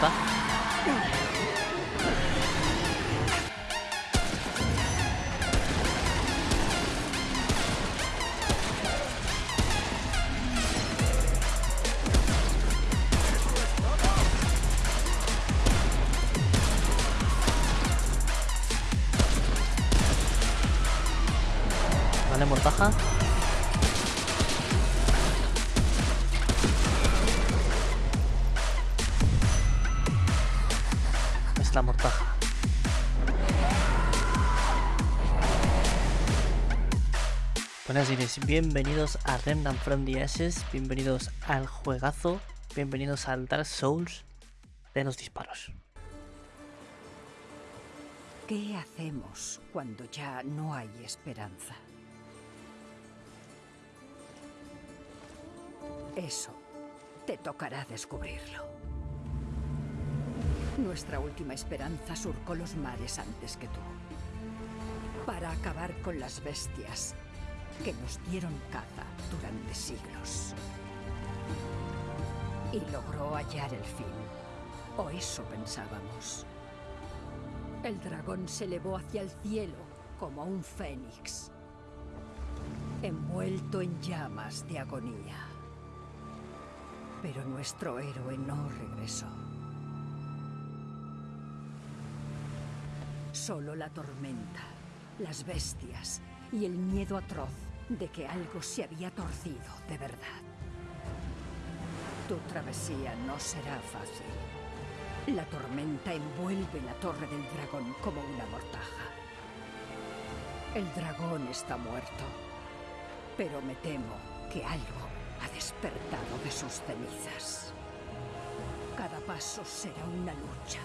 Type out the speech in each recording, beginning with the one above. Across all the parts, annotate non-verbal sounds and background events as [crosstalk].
puta. Vale, mortaja. Bienvenidos a Remnant from the Ashes, bienvenidos al juegazo, bienvenidos al Dark Souls de los disparos. ¿Qué hacemos cuando ya no hay esperanza? Eso te tocará descubrirlo. Nuestra última esperanza surcó los mares antes que tú. Para acabar con las bestias que nos dieron caza durante siglos. Y logró hallar el fin. O eso pensábamos. El dragón se elevó hacia el cielo como un fénix, envuelto en llamas de agonía. Pero nuestro héroe no regresó. Solo la tormenta, las bestias y el miedo atroz de que algo se había torcido de verdad. Tu travesía no será fácil. La tormenta envuelve la torre del dragón como una mortaja. El dragón está muerto, pero me temo que algo ha despertado de sus cenizas. Cada paso será una lucha.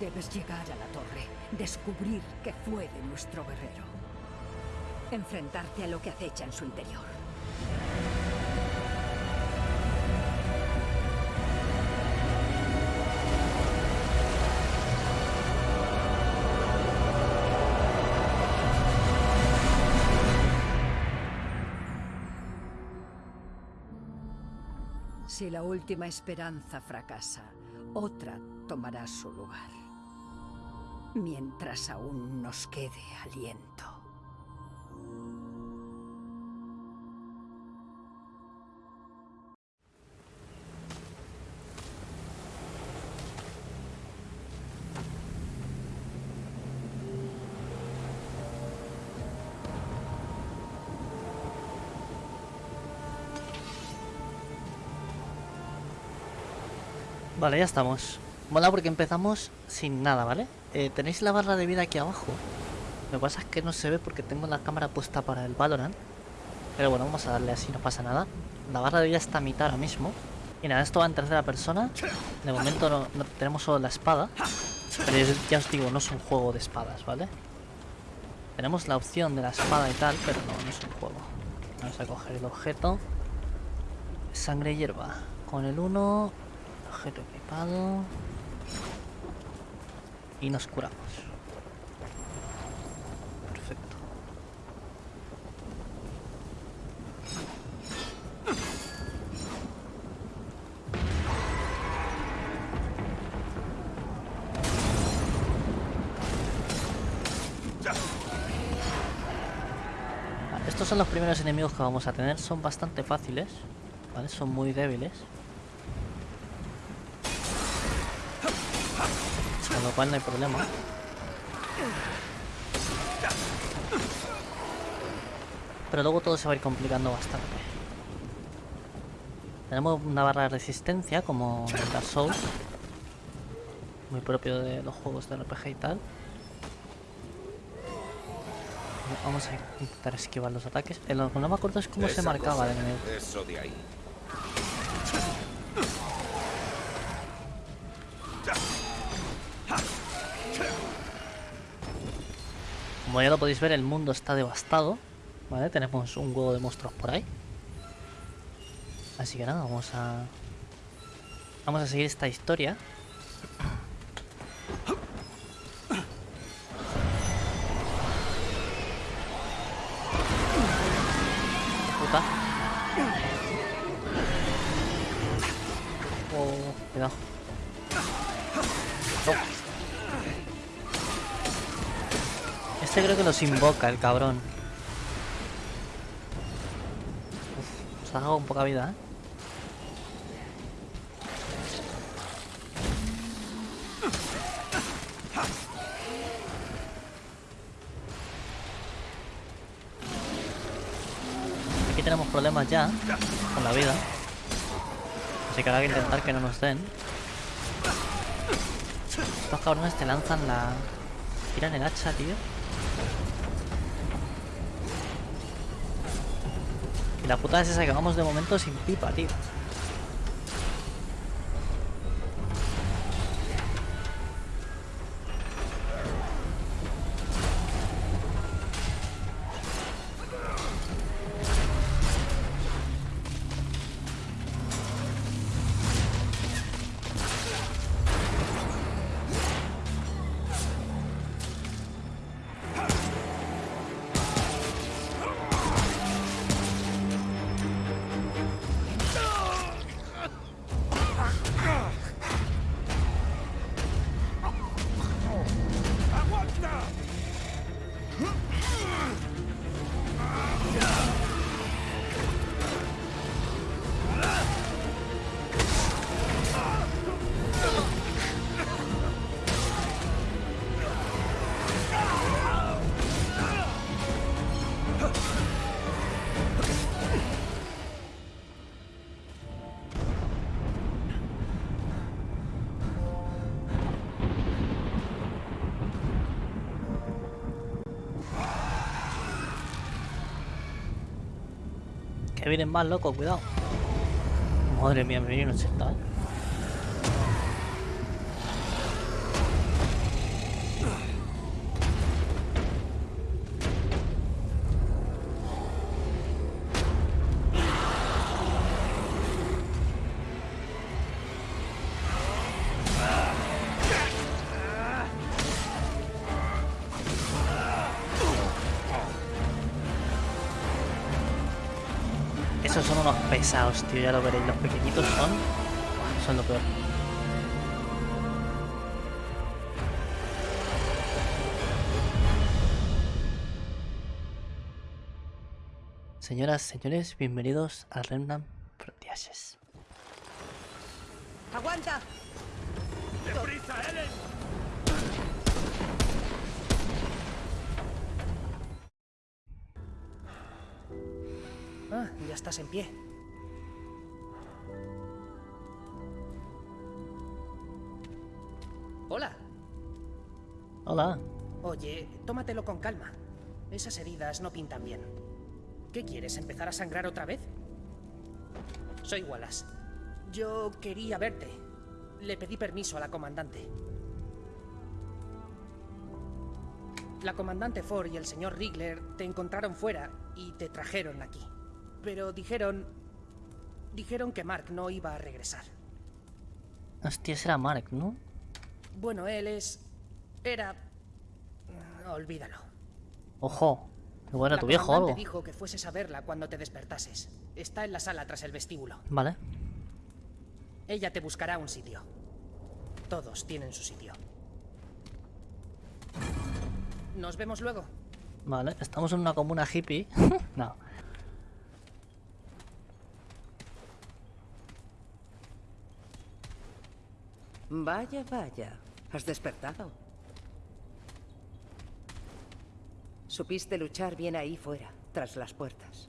Debes llegar a la torre, descubrir qué fue de nuestro guerrero. Enfrentarte a lo que acecha en su interior. Si la última esperanza fracasa, otra tomará su lugar. Mientras aún nos quede aliento. Vale, ya estamos. Mola porque empezamos sin nada, ¿vale? Eh, tenéis la barra de vida aquí abajo. Lo que pasa es que no se ve porque tengo la cámara puesta para el Valorant. Pero bueno, vamos a darle así, no pasa nada. La barra de vida está a mitad ahora mismo. Y nada, esto va en tercera persona. De momento no, tenemos solo la espada. Pero ya os digo, no es un juego de espadas, ¿vale? Tenemos la opción de la espada y tal, pero no, no es un juego. Vamos a coger el objeto. Sangre y hierba. Con el 1, objeto equipado. Y nos curamos. Perfecto. Estos son los primeros enemigos que vamos a tener. Son bastante fáciles. ¿Vale? Son muy débiles. Lo cual no hay problema. Pero luego todo se va a ir complicando bastante. Tenemos una barra de resistencia como en Dark Souls. Muy propio de los juegos de RPG y tal. Vamos a intentar esquivar los ataques. Lo que no me acuerdo es cómo se marcaba. Eso de ahí. Como ya lo podéis ver, el mundo está devastado. ¿Vale? Tenemos un huevo de monstruos por ahí. Así que nada, vamos a... Vamos a seguir esta historia. Puta. Oh, cuidado. Este creo que los invoca el cabrón. Uf, se ha dado poca vida, ¿eh? Aquí tenemos problemas ya con la vida. Así que habrá que intentar que no nos den. Estos cabrones te lanzan la... Tiran el hacha, tío. La puta es esa que vamos de momento sin pipa, tío. Huh? Que vienen más locos, cuidado. Madre mía, me viene un 80, Esos son unos pesados, tío, ya lo veréis. Los pequeñitos son... Son lo peor. Señoras, señores, bienvenidos a Remnant Frontiers. ¡Aguanta! Estás en pie. Hola. Hola. Oye, tómatelo con calma. Esas heridas no pintan bien. ¿Qué quieres, empezar a sangrar otra vez? Soy Wallace. Yo quería verte. Le pedí permiso a la comandante. La comandante Ford y el señor Rigler te encontraron fuera y te trajeron aquí. Pero dijeron... Dijeron que Mark no iba a regresar. Hostia, ese era Mark, ¿no? Bueno, él es... Era... Olvídalo. Ojo. Igual era La tu viejo o algo. dijo que fueses a verla cuando te despertases. Está en la sala tras el vestíbulo. Vale. Ella te buscará un sitio. Todos tienen su sitio. Nos vemos luego. Vale, estamos en una comuna hippie. [laughs] no. Vaya, vaya. Has despertado. Supiste luchar bien ahí fuera, tras las puertas.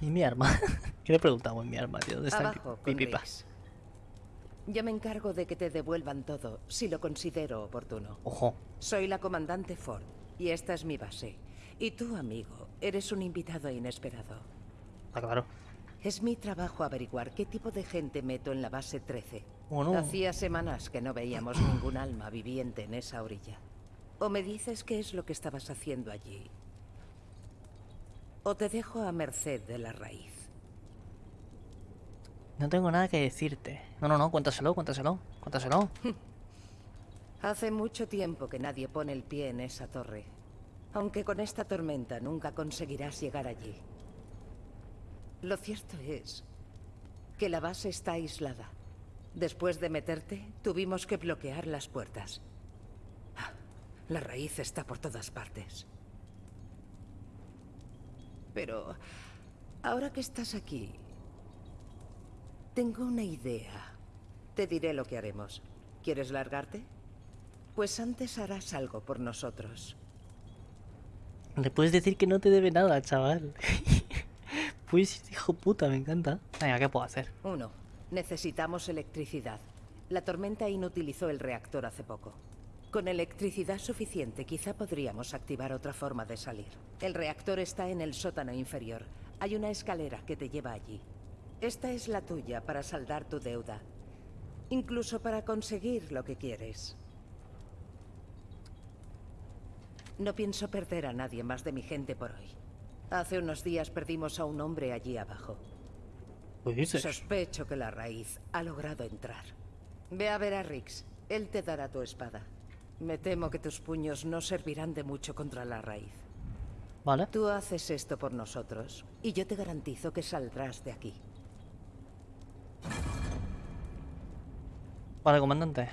¿Y mi arma? [laughs] ¿Qué le preguntamos mi arma, tío? ¿Dónde está Abajo. Yo me encargo de que te devuelvan todo, si lo considero oportuno. Ojo. Soy la comandante Ford, y esta es mi base. Y tú, amigo, eres un invitado inesperado. Ah, claro. Es mi trabajo averiguar qué tipo de gente meto en la base 13. ¿O no? Hacía semanas que no veíamos ningún alma viviente en esa orilla. O me dices qué es lo que estabas haciendo allí. O te dejo a merced de la raíz. No tengo nada que decirte. No, no, no, cuéntaselo, cuéntaselo, cuéntaselo. [laughs] Hace mucho tiempo que nadie pone el pie en esa torre. Aunque con esta tormenta nunca conseguirás llegar allí. Lo cierto es que la base está aislada. Después de meterte, tuvimos que bloquear las puertas. Ah, La raíz está por todas partes. Pero ahora que estás aquí, tengo una idea. Te diré lo que haremos. ¿Quieres largarte? Pues antes harás algo por nosotros. Le puedes decir que no te debe nada, chaval. [laughs] pues hijo puta, me encanta. Venga, ¿qué puedo hacer? Uno, necesitamos electricidad. La tormenta inutilizó el reactor hace poco. Con electricidad suficiente, quizá podríamos activar otra forma de salir. El reactor está en el sótano inferior. Hay una escalera que te lleva allí. Esta es la tuya para saldar tu deuda. Incluso para conseguir lo que quieres. No pienso perder a nadie más de mi gente por hoy. Hace unos días perdimos a un hombre allí abajo. ¿Qué dices? Sospecho que la raíz ha logrado entrar. Ve a ver a Rix. Él te dará tu espada. Me temo que tus puños no servirán de mucho contra la raíz. Vale. Tú haces esto por nosotros y yo te garantizo que saldrás de aquí. Vale, comandante.